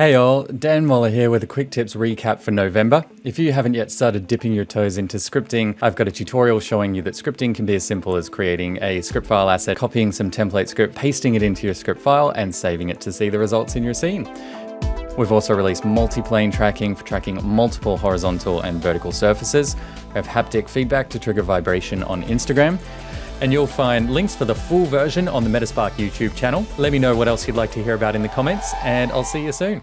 Hey all, Dan Moller here with a quick tips recap for November. If you haven't yet started dipping your toes into scripting, I've got a tutorial showing you that scripting can be as simple as creating a script file asset, copying some template script, pasting it into your script file, and saving it to see the results in your scene. We've also released multi-plane tracking for tracking multiple horizontal and vertical surfaces. We have haptic feedback to trigger vibration on Instagram. And you'll find links for the full version on the Meta Spark YouTube channel. Let me know what else you'd like to hear about in the comments, and I'll see you soon.